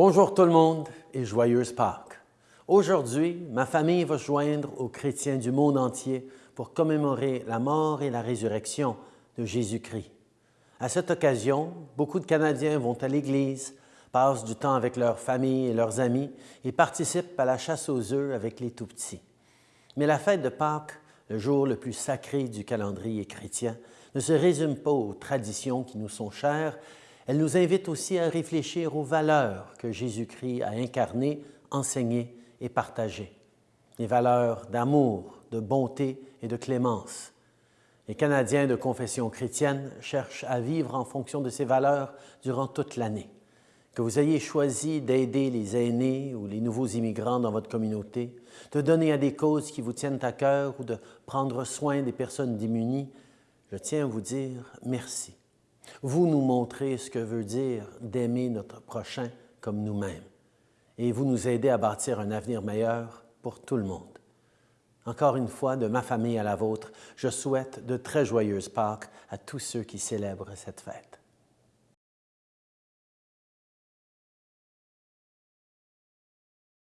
Bonjour tout le monde et joyeuse Pâques. Aujourd'hui, ma famille va se joindre aux chrétiens du monde entier pour commémorer la mort et la résurrection de Jésus-Christ. À cette occasion, beaucoup de Canadiens vont à l'Église, passent du temps avec leurs familles et leurs amis et participent à la chasse aux œufs avec les tout-petits. Mais la fête de Pâques, le jour le plus sacré du calendrier chrétien, ne se résume pas aux traditions qui nous sont chères, elle nous invite aussi à réfléchir aux valeurs que Jésus-Christ a incarnées, enseignées et partagées. Les valeurs d'amour, de bonté et de clémence. Les Canadiens de confession chrétienne cherchent à vivre en fonction de ces valeurs durant toute l'année. Que vous ayez choisi d'aider les aînés ou les nouveaux immigrants dans votre communauté, de donner à des causes qui vous tiennent à cœur ou de prendre soin des personnes démunies, je tiens à vous dire merci. Vous nous montrez ce que veut dire d'aimer notre prochain comme nous-mêmes et vous nous aidez à bâtir un avenir meilleur pour tout le monde. Encore une fois, de ma famille à la vôtre, je souhaite de très joyeuses Pâques à tous ceux qui célèbrent cette fête.